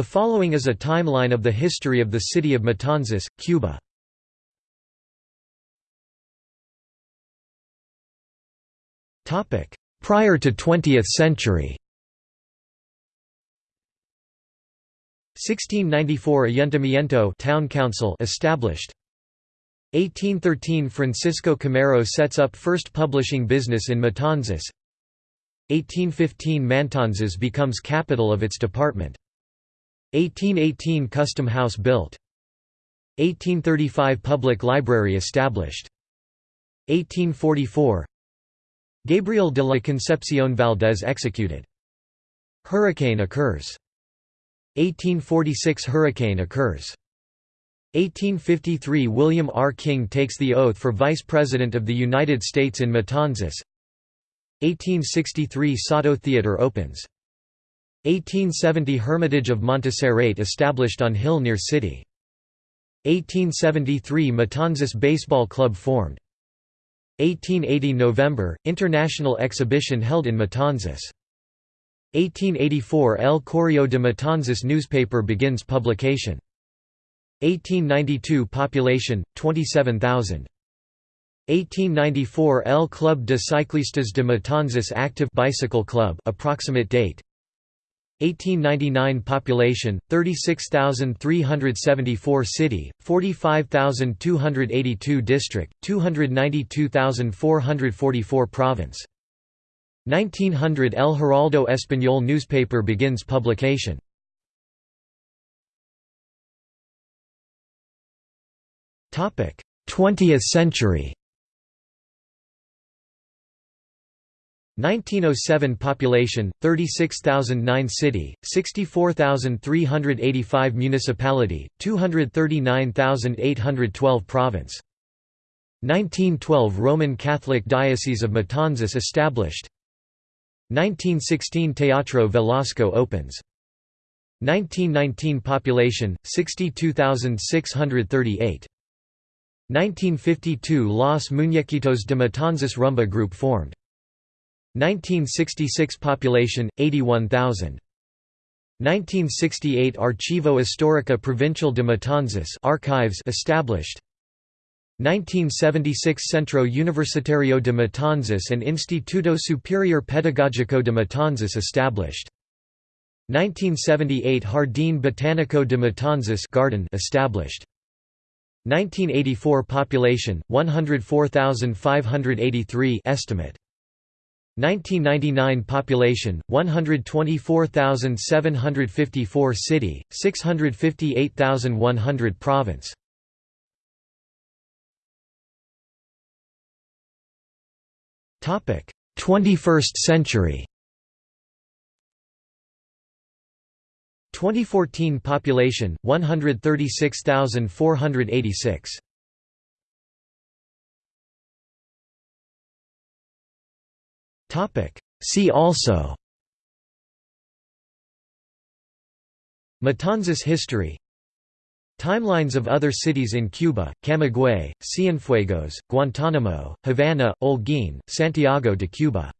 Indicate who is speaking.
Speaker 1: The following is a timeline of the history of the city of Matanzas, Cuba. Prior to 20th century. 1694 Ayuntamiento town council established. 1813 Francisco Camero sets up first publishing business in Matanzas. 1815 Matanzas becomes capital of its department 1818 Custom House built. 1835 Public Library established. 1844 Gabriel de la Concepción Valdés executed. Hurricane occurs. 1846 Hurricane occurs. 1853 William R. King takes the oath for Vice President of the United States in Matanzas. 1863 Sauto Theatre opens 1870 Hermitage of Montserrat established on hill near city. 1873 Matanzas Baseball Club formed. 1880 November, International Exhibition held in Matanzas. 1884 El Correo de Matanzas newspaper begins publication. 1892 Population, 27,000. 1894 El Club de Ciclistas de Matanzas Active Bicycle Club approximate date 1899 population 36374 city 45282 district 292444 province. 1900 El Heraldo Español newspaper begins publication. Topic 20th century 1907 population 36009 city 64385 municipality 239812 province. 1912 Roman Catholic Diocese of Matanzas established. 1916 Teatro Velasco opens. 1919 population 62638 1952 Los Muñequitos de Matanzas Rumba group formed 1966 population 81,000 1968 Archivo Histórica Provincial de Matanzas archives established. 1976 Centro Universitario de Matanzas and Instituto Superior Pedagógico de Matanzas established. 1978 Jardín Botánico de Matanzas garden established. 1984 population 104,583 estimate 1999 population 124,754 city 658,100 province. Topic 21st century. 2014 population 136,486 See also. Matanzas history. Timelines of other cities in Cuba, Camagüey, Cienfuegos, Guantánamo, Havana, Holguín, Santiago de Cuba